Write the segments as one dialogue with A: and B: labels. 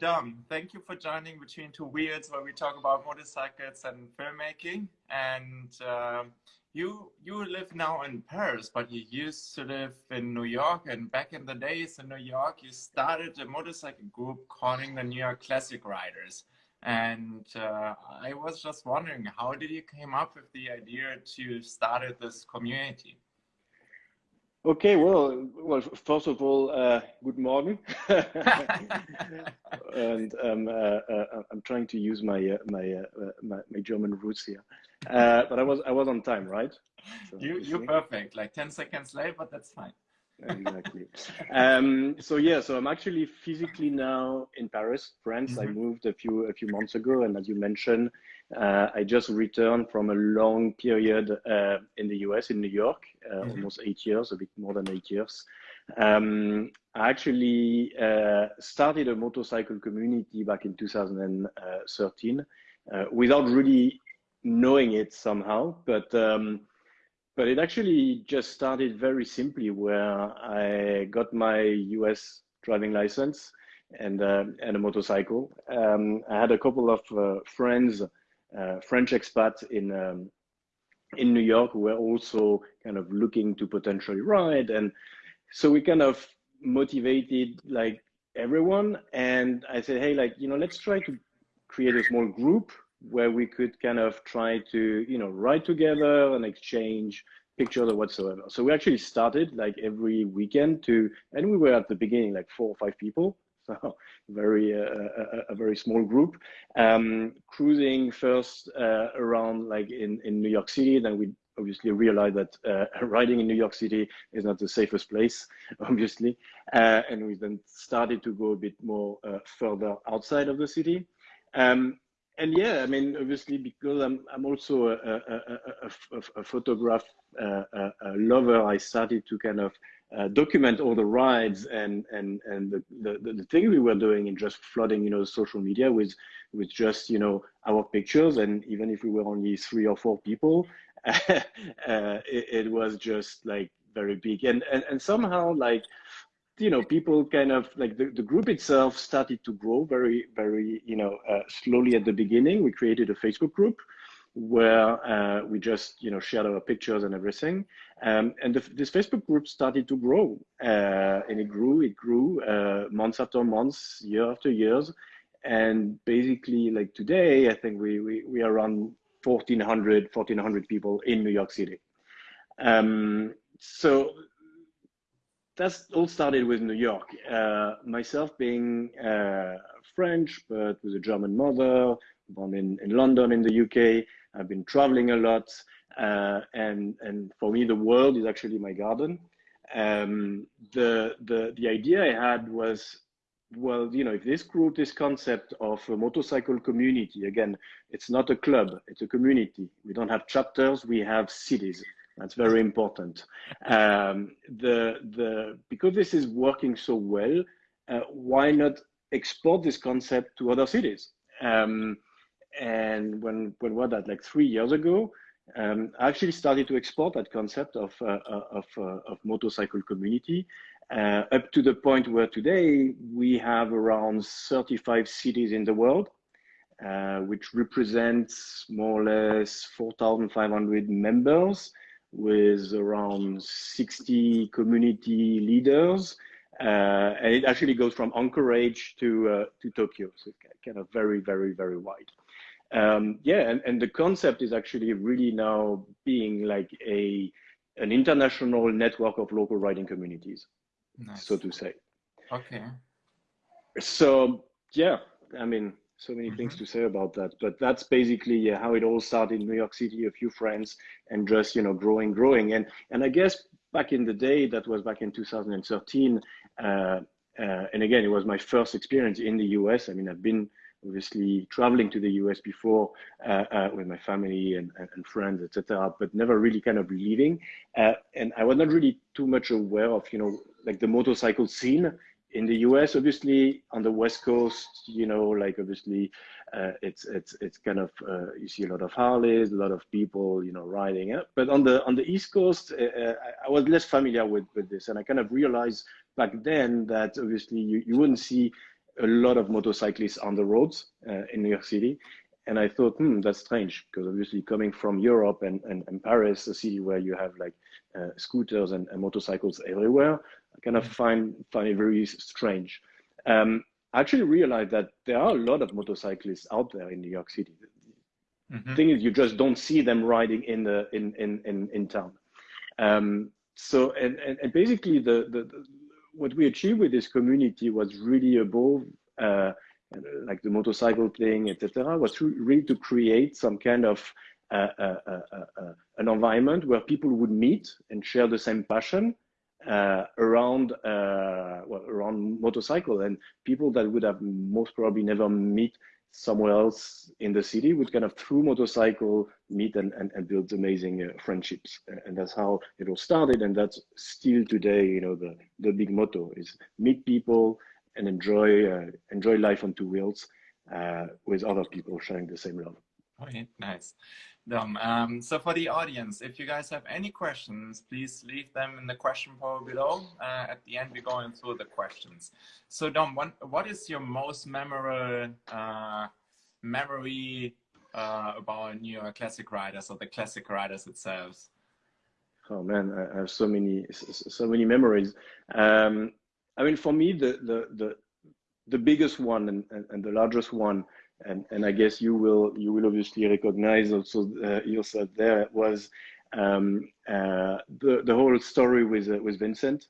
A: Dom, thank you for joining Between Two Wheels, where we talk about motorcycles and filmmaking. And uh, you you live now in Paris, but you used to live in New York. And back in the days in New York, you started a motorcycle group calling the New York Classic Riders. And uh, I was just wondering, how did you came up with the idea to start this community?
B: Okay, well, well, first of all, uh, good morning, and um, uh, uh, I'm trying to use my uh, my, uh, my, my German roots here, uh, but I was I was on time, right?
A: So, you you're perfect, like ten seconds late, but that's fine.
B: Exactly. Um, so yeah, so I'm actually physically now in Paris, France. Mm -hmm. I mm-hmm. moved a few a few months ago, and as you mentioned, uh, I just returned from a long period uh, in the US, in New York, uh, mm-hmm. almost eight years, a bit more than eight years. Um, I actually uh, started a motorcycle community back in 2013 uh, without really knowing it somehow, but um, but it actually just started very simply where I got my US driving license and uh, and a motorcycle. Um, I had a couple of friends uh, French expats in um, in New York who were also kind of looking to potentially ride, and so we kind of motivated like everyone. And I said, hey, like you know, let's try to create a small group where we could kind of try to you know ride together and exchange pictures or whatsoever. So we actually started like every weekend to, and we were at the beginning like four or five people, so very uh, a, a, very small group um, cruising first uh, around like in in New York City then we obviously realized that uh, riding in New York City is not the safest place obviously uh, and we then started to go a bit more uh, further outside of the city um, and yeah, I mean, obviously, because I'm I'm also a, a, a, a photograph uh, lover, I started to kind of uh, document all the rides and and and the, the the thing we were doing and just flooding you know social media with with just you know our pictures. And even if we were only three or four people uh, it, it, was just like very big. And and, and somehow like you know people kind of like the, the group itself started to grow very very you know uh, slowly at the beginning we created a facebook group where uh, we just you know shared our pictures and everything. Um, and the, this Facebook group started to grow, uh, and it grew, it grew uh, months after months, year after years, and basically like today, I think we we, we are around 1,400 1,400 people in New York City. Um, so that's all started with New York. Uh, myself being uh, French, but with a German mother, born in, in London in the UK. I've been traveling a lot, uh, and and for me, the world is actually my garden. Um, the the the idea I had was, well, you know, if this group, this concept of a motorcycle community, again, it's not a club, it's a community. We don't have chapters, we have cities. That's very important. Um, the the because this is working so well, uh, why not export this concept to other cities? Um, and when when was that like three years ago um, I actually started to export that concept of uh, uh of, uh, of motorcycle community uh, up to the point where today we have around 35 cities in the world uh, which represents more or less 4,500 members with around 60 community leaders uh, and it actually goes from Anchorage to to Tokyo so kind of very very very wide um, yeah, and, and the concept is actually really now being like a an international network of local riding communities, nice. so to say.
A: Okay.
B: So yeah, I mean, so many mm -hmm. things to say about that, but that's basically yeah, how it all started in New York City. A few friends and just you know growing, growing, and and I guess back in the day, that was back in 2013. Uh, uh, and again, it was my first experience in the US. I mean, I've been obviously traveling to the US before uh, uh, with my family and, and, and friends, etc., but never really kind of leaving. Uh, and I was not really too much aware of, you know, like the motorcycle scene in the US. Obviously, on the West Coast, you know, like obviously, uh, it's it's it's kind of uh, you see a lot of Harleys, a lot of people, you know, riding. But on the on the East Coast, uh, I was less familiar with with this, and I kind of realized back then that obviously you, you wouldn't see a lot of motorcyclists on the roads uh, in New York City. And I thought, hmm, that's strange because obviously coming from Europe and, and, and Paris, a city where you have like uh, scooters and, and, motorcycles everywhere, I kind of find find it very strange. Um, I actually realized that there are a lot of motorcyclists out there in New York City. The mm-hmm. thing is, you just don't see them riding in the in in in, in town. Um, so and, and, and basically the, the, the what we achieved with this community was really above uh, like the motorcycle thing, etc. Was really to create some kind of uh, uh, uh, uh, an environment where people would meet and share the same passion uh, around well, around motorcycle and people that would have most probably never meet somewhere else in the city would kind of through motorcycle meet and, and, and build amazing uh, friendships. And that's how it all started and that's still today you know the the big motto is meet people and enjoy uh, enjoy life on two wheels uh, with other people sharing the same love.
A: Nice Dom. Um, so for the audience, if you guys have any questions, please leave them in the question poll below. Uh, at the end, we're going through the questions. So Dom, what, is your most memorable uh, memory uh, about New York Classic Riders or the Classic Riders itself?
B: Oh man, I have so many, so many memories. Um, I mean, for me, the, the, the, the biggest one and, and the largest one and and I guess you will you will obviously recognize also uh, yourself there was um, uh, the the whole story with uh, with Vincent,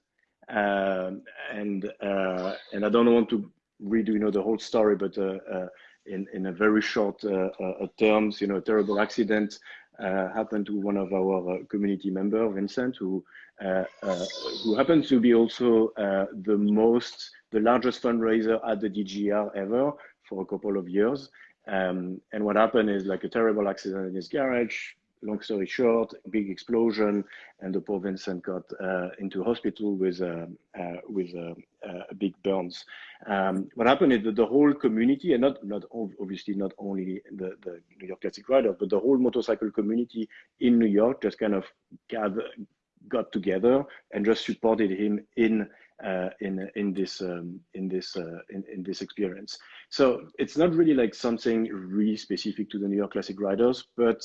B: um, and uh, and I don't want to redo you know the whole story, but uh, uh, in in a very short terms, you know, a terrible accident happened to one of our community member, Vincent, who who happens to be also the most the largest fundraiser at the DGR ever for a couple of years. Um, and what happened is like a terrible accident in his garage. Long story short, big explosion, and the poor Vincent got uh, into hospital with uh, uh, with uh, uh, big burns. Um, what happened is that the whole community, and not not obviously not only the, the New York Classic Rider, but the whole motorcycle community in New York just kind of gather, got together and just supported him in uh, in in this um, in this uh, in, in this experience. So it's not really like something really specific to the New York Classic Riders, but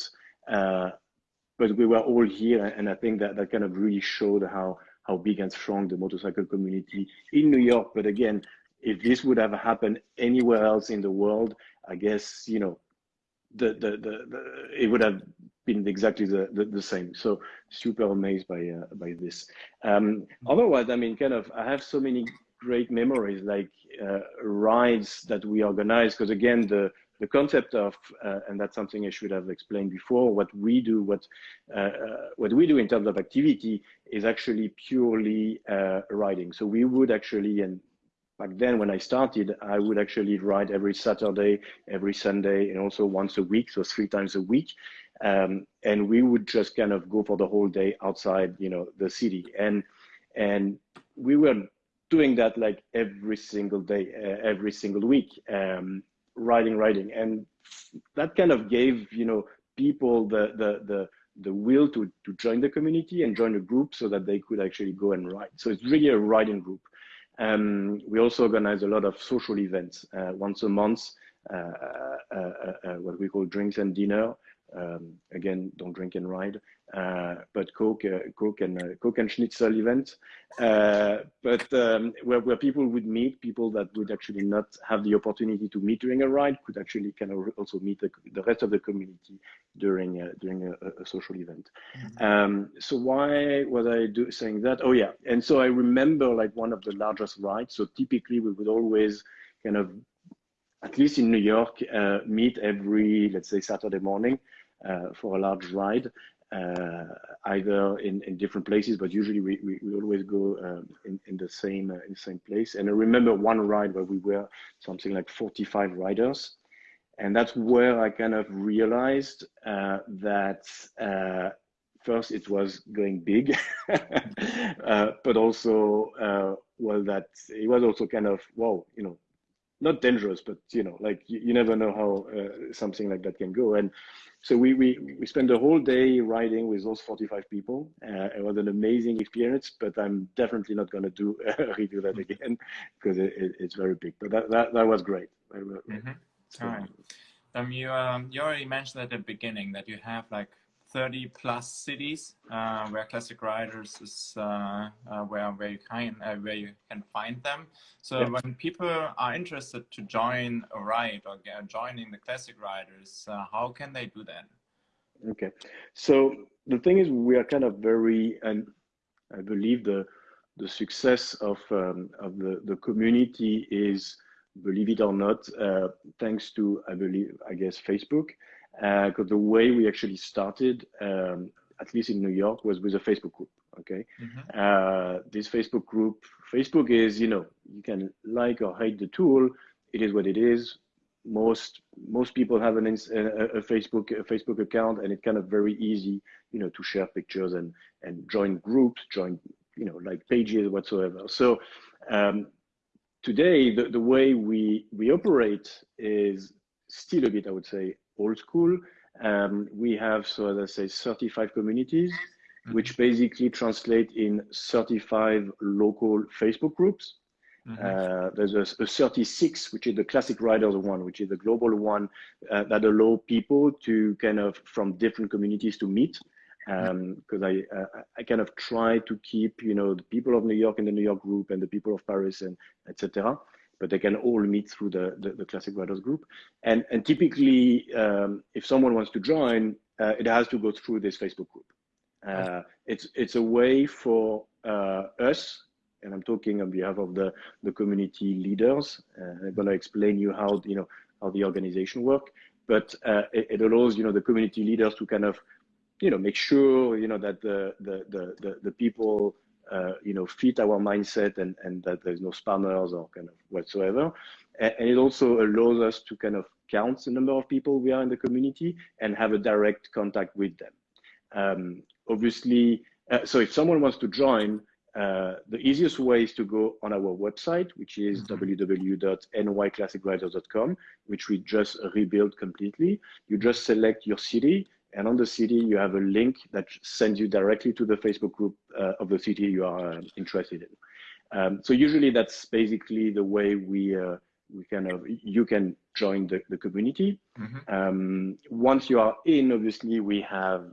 B: uh, but we were all here, and I think that that kind of really showed how how big and strong the motorcycle community in New York. But again, if this would have happened anywhere else in the world, I guess you know the the the, the it would have been exactly the, the, the, same. So super amazed by uh, by this. Um, otherwise, I mean, kind of, I have so many great memories, like uh, rides that we organize. Because again, the the concept of, uh, and that's something I should have explained before. What we do, what uh, uh, what we do in terms of activity, is actually purely uh, riding. So we would actually, and back then when I started, I would actually ride every Saturday, every Sunday, and also once a week, so three times a week um, and we would just kind of go for the whole day outside, you know, the city, and and we were doing that like every single day, uh, every single week, um, riding, riding, and that kind of gave you know people the the the the will to to join the community and join a group so that they could actually go and ride. So it's really a riding group. Um, we also organize a lot of social events uh, once a month, uh, uh, uh, uh what we call drinks and dinner, um, again, don't drink and ride, uh, but Coke, uh, Coke and uh, Coke and Schnitzel event. Uh, but um, where, where people would meet, people that would actually not have the opportunity to meet during a ride could actually kind of also meet the, the rest of the community during uh, during a, a, social event. Mm-hmm. Um, so why was I do, saying that? Oh yeah, and so I remember like one of the largest rides. So typically we would always kind of at least in New York, uh, meet every, let's say, Saturday morning for a large ride, uh, either in, in different places, but usually we, we, we always go um, in, in the same in the same place. And I remember one ride where we were something like 45 riders. And that's where I kind of realized that first it was going big, uh, but also uh, well that it was also kind of wow, you know, not dangerous, but you know, like you, you never know how uh, something like that can go. And so we we we spent the whole day riding with those 45 people. Uh, it was an amazing experience, but I'm definitely not going to do redo that again because it, it, it's very big. But that that, that was great.
A: Mm -hmm. so, All right. Um, you um, you already mentioned at the beginning that you have like 30 plus cities uh, where classic riders is uh, uh, where where you can uh, where you can find them. So yeah. when people are interested to join a ride or get, joining the classic riders, uh, how can they do that?
B: Okay, so the thing is, we are kind of very, and I believe the the success of um, of the the community is, believe it or not, uh, thanks to I believe I guess Facebook because uh, the way we actually started, um, at least in New York, was with a Facebook group. Okay, mm-hmm. uh, this Facebook group, Facebook is, you know, you can like or hate the tool. It is what it is. Most most people have an a, a Facebook a Facebook account, and it's kind of very easy, you know, to share pictures and and join groups, join you know like pages whatsoever. So um, today, the the way we we operate is still a bit, I would say, old school. Um, we have, so as I say, 35 communities, mm-hmm. which basically translate in 35 local Facebook groups. Mm-hmm. Uh, there's a, a, 36, which is the classic riders one, which is the global one uh, that allow people to kind of from different communities to meet. Because um, I, uh, I kind of try to keep, you know, the people of New York in the New York group and the people of Paris and etc but they can all meet through the, the, the Classic Riders group. And, and typically, um, if someone wants to join, uh, it has to go through this Facebook group. Uh, it's, it's a way for uh, us, and I'm talking on behalf of the, the community leaders. Uh, I'm going to explain you how, you know, how the organization work, but uh, it, it allows, you know, the community leaders to kind of, you know, make sure, you know, that the, the, the, the, the people uh, you know, fit our mindset and, and that there's no spammers or kind of whatsoever. And, and, it also allows us to kind of count the number of people we are in the community and have a direct contact with them. Um, obviously, uh, so if someone wants to join, uh, the easiest way is to go on our website, which is mm-hmm. www.nyclassicriders.com, which we just rebuilt completely. You just select your city and on the city, you have a link that sends you directly to the Facebook group uh, of the city you are uh, interested in. Um, so usually that's basically the way we uh, we kind of you can join the, the community. Mm-hmm. Um, once you are in, obviously we have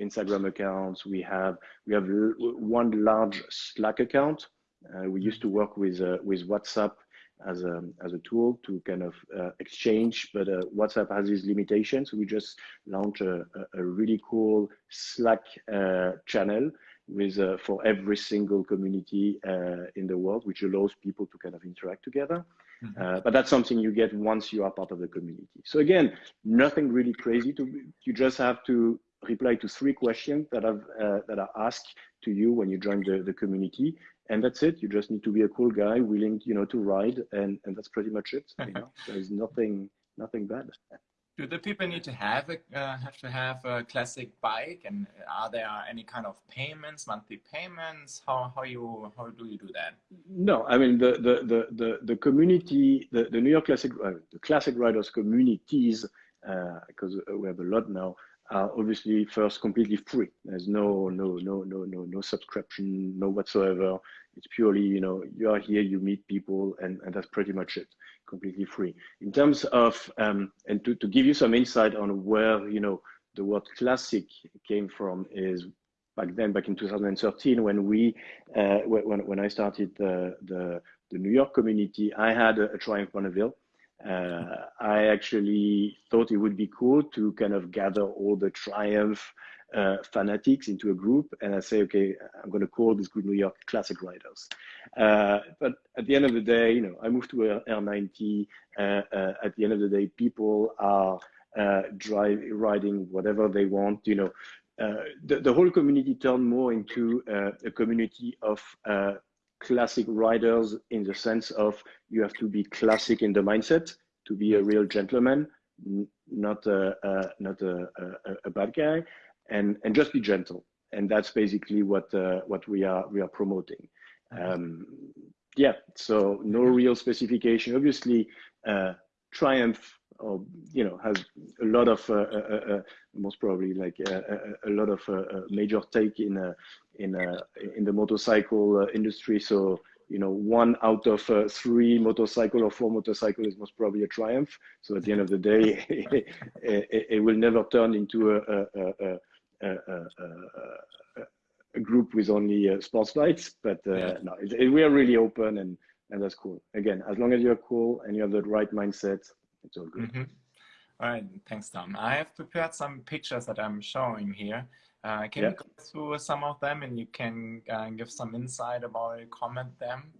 B: Instagram accounts. We have we have one large Slack account. Uh, we used to work with uh, with WhatsApp as a, as a tool to kind of uh, exchange, but uh, WhatsApp has these limitations. We just launched a, a really cool Slack uh, channel with uh, for every single community uh, in the world, which allows people to kind of interact together. Mm -hmm. but that's something you get once you are part of the community. So again, nothing really crazy. To you just have to reply to three questions that have that are asked to you when you join the, the community and that's it. You just need to be a cool guy willing you know to ride and and that's pretty much it you know? There's nothing nothing bad.
A: Do the people need to have a uh, have to have a classic bike? And are there any kind of payments monthly payments? How how you how do you do that?
B: No i mean the the the the, the community the, the new york classic uh, the classic riders communities because uh, we have a lot now are obviously first completely free. There's no no no no no no subscription, no whatsoever. It's purely you know you are here, you meet people, and and that's pretty much it. Completely free. In terms of um, and to to give you some insight on where you know the word classic came from is back then back in 2013 when we uh, when when I started the the the New York community, I had a, a Triumph Bonneville uh, I actually thought it would be cool to kind of gather all the Triumph uh, fanatics into a group and I say, okay, I'm going to call this group New York Classic Riders. Uh, but at the end of the day, you know, I moved to R90. Uh, uh, at the end of the day, people are uh, drive riding whatever they want. You know, the, the whole community turned more into a community of classic riders in the sense of you have to be classic in the mindset to be a real gentleman, not a, not a, a, a, bad guy, and and just be gentle. And that's basically what uh, what we are we are promoting. Um, yeah, so no real specification. Obviously, uh, Triumph, or you know, has a lot of uh, uh, uh most probably like a, a lot of major take in in in the motorcycle industry. So you know, one out of uh, three motorcycle or four motorcycle is most probably a triumph. So at the end of the day, it, it, will never turn into a, a, a, a group with only uh, sports bikes. But uh, yeah. no, it, it, we are really open and, and that's cool. Again, as long as you're cool and you have the right mindset, it's all good.
A: Mm -hmm. All right, thanks, Tom. I have prepared some pictures that I'm showing here. Uh, can yeah. you go through some of them and you can uh, give some insight about it, comment them?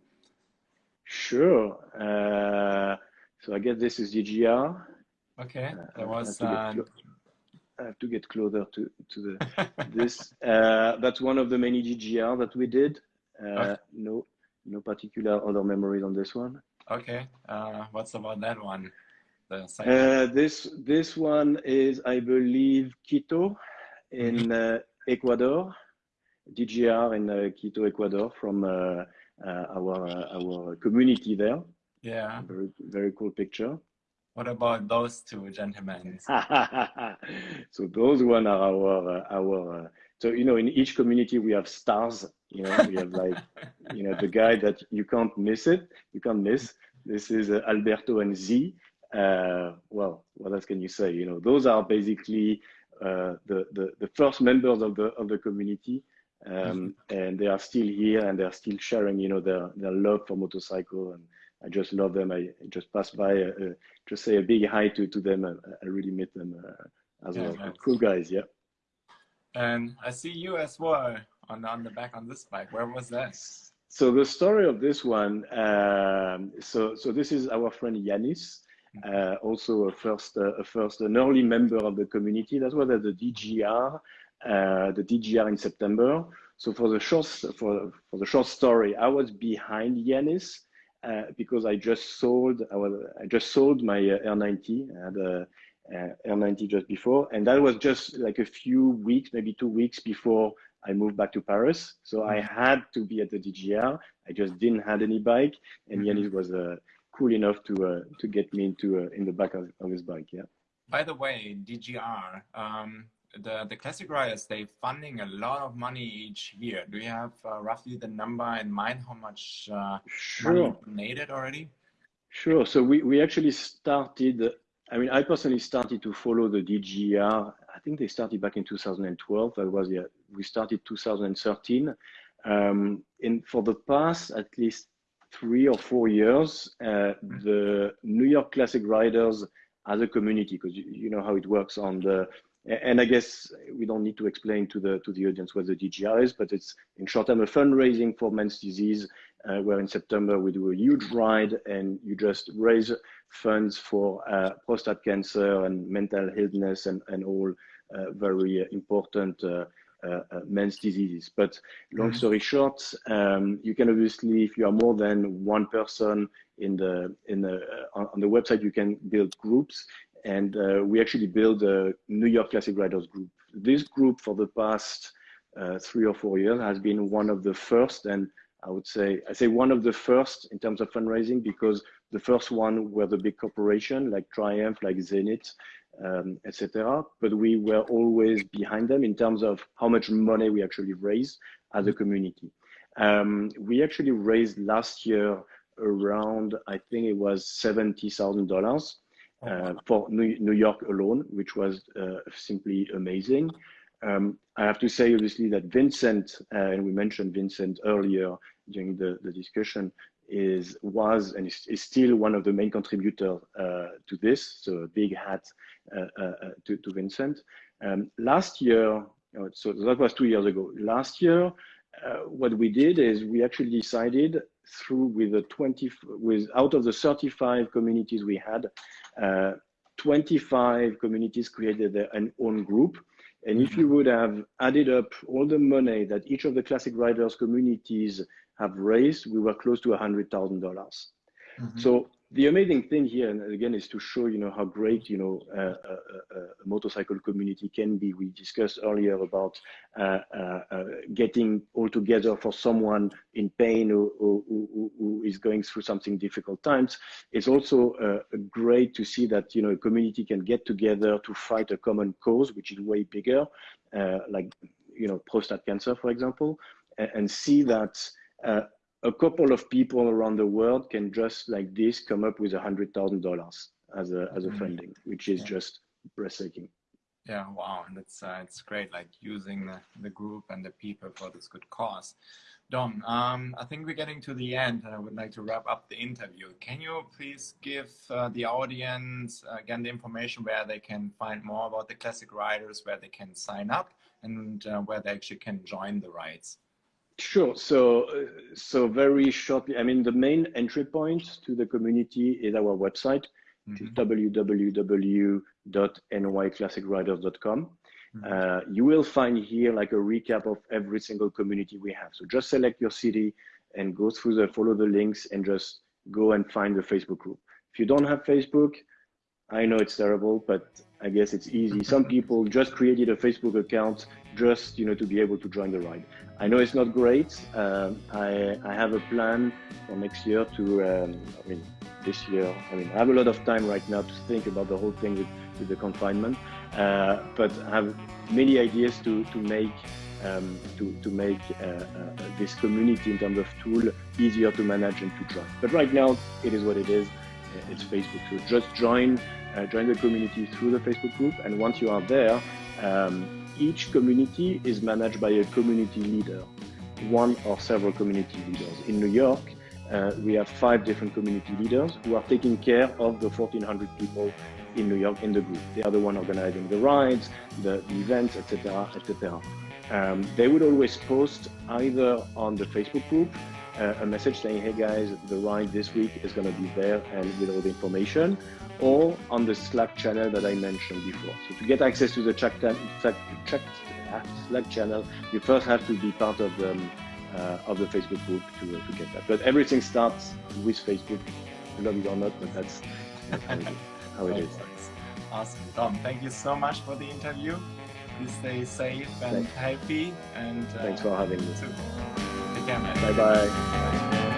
B: Sure. Uh, so I guess this is DGR.
A: Okay, uh, that was.
B: I have to get closer to, to the this. Uh, that's one of the many DGR that we did. Uh, okay. No, no particular other memories on this one.
A: Okay. what's about that one?
B: This this one is, I believe, Quito in uh, Ecuador, DGR in uh, Quito, Ecuador, from uh, our our community there.
A: Yeah.
B: Very very cool picture.
A: What about those two gentlemen?
B: so those one are our our. so you know, in each community we have stars. You know, we have like you know the guy that you can't miss it. You can't miss. This is uh, Alberto and Z. Uh, well, what else can you say? You know, those are basically uh, the, the, the first members of the of the community, um, mm-hmm. and they are still here and they are still sharing, you know, their their love for motorcycle. And I just love them. I just pass by, uh, uh just say a big hi to to them. I, I really met them uh, as yeah, well. Nice. Cool guys, yeah.
A: And I see you as well on on the back on this bike. Where was that?
B: So the story of this one. Um, so so this is our friend Yanis. Uh, also a first, uh, a first, an early member of the community. That was at the DGR, uh, the DGR in September. So for the short, for, for the short story, I was behind Yanis uh, because I just sold, I, was, I just sold my uh, R90. I had a, R90 just before, and that was just like a few weeks, maybe two weeks before I moved back to Paris. So I mm-hmm. had to be at the DGR. I just didn't have any bike, and mm -hmm. Yanis was a cool enough to uh, to get me into uh, in the back of, of his bike. Yeah.
A: By the way, DGR, um, the the classic riders, they funding a lot of money each year. Do you have uh, roughly the number in mind? How much uh, sure. donated already?
B: Sure. So we we actually started. I mean, I personally started to follow the DGR. I think they started back in 2012. That was yeah. We started 2013. Um, in for the past at least three or four years, uh, the New York Classic Riders as a community, because you, you, know how it works on the, and I guess we don't need to explain to the to the audience what the DGR is, but it's in short term a fundraising for men's disease, uh, where in September we do a huge ride and you just raise funds for uh, prostate cancer and mental illness and, and all uh, very important uh, men's diseases. But long mm-hmm. story short, um, you can obviously, if you are more than one person in the in the uh, on the website, you can build groups, and we actually build a New York Classic Riders group. This group for the past three or four years has been one of the first and I would say I say one of the first in terms of fundraising because the first one were the big corporation like Triumph, like Zenith, um, etc. But we were always behind them in terms of how much money we actually raise as a community. Um, we actually raised last year around, I think it was $70,000 uh, for New, New, York alone, which was uh, simply amazing. Um, I have to say, obviously, that Vincent, uh, and we mentioned Vincent earlier during the, the discussion, is was and is, still one of the main contributors uh, to this. So a big hat uh, uh, uh, to, to Vincent. Um, last year, so that was two years ago. Last year, what we did is we actually decided through with the 20 with out of the 35 communities we had, 25 communities created their own group. And if you would have added up all the money that each of the classic riders communities have raised, we were close to $100,000. mm -hmm. So the amazing thing here, and again, is to show you know how great you know uh, a, a, a, motorcycle community can be. We discussed earlier about uh, uh, uh getting all together for someone in pain who, who, who is going through something difficult times. It's also uh, great to see that you know a community can get together to fight a common cause, which is way bigger, uh, like you know prostate cancer, for example, and, and see that a couple of people around the world can just like this come up with a hundred thousand dollars as a as a mm-hmm. funding, which is yeah. just breathtaking.
A: Yeah, wow, and it's uh, it's great, like using the, the group and the people for this good cause. Dom, um, I think we're getting to the end, and I would like to wrap up the interview. Can you please give uh, the audience uh, again the information where they can find more about the classic riders, where they can sign up, and uh, where they actually can join the rides?
B: Sure. So, uh, so very shortly, I mean, the main entry point to the community is our website, mm -hmm. www.nyclassicriders.com. Mm -hmm. uh, you will find here like a recap of every single community we have. So just select your city and go through the, follow the links and just go and find the Facebook group. If you don't have Facebook, I know it's terrible, but I guess it's easy. Some people just created a Facebook account just you know to be able to join the ride. I know it's not great. Um, I, I have a plan for next year to, um, I mean, this year. I mean, I have a lot of time right now to think about the whole thing with, with the confinement, uh, but I have many ideas to to make um, to, to make uh, uh, this community in terms of tool easier to manage and to join. But right now, it is what it is it's Facebook. So just join, uh, join the community through the Facebook group. And once you are there, um, each community is managed by a community leader, one or several community leaders. In New York, uh, we have five different community leaders who are taking care of the 1,400 people in New York in the group. They are the one organizing the rides, the, the events, etc., etc. Um, they would always post either on the Facebook group uh, a message saying, hey guys, the ride this week is going to be there and with all the information, or on the Slack channel that I mentioned before. So to get access to the Slack, Slack, Slack channel, you first have to be part of the, uh, of the Facebook group to, uh, to get that. But everything starts with Facebook, love it or not, but that's, that's how it is.
A: Awesome. Dom, thank you so much for the interview. Please stay safe and Thanks. happy. And
B: uh, Thanks for having me.
A: Take care, man.
B: Bye-bye.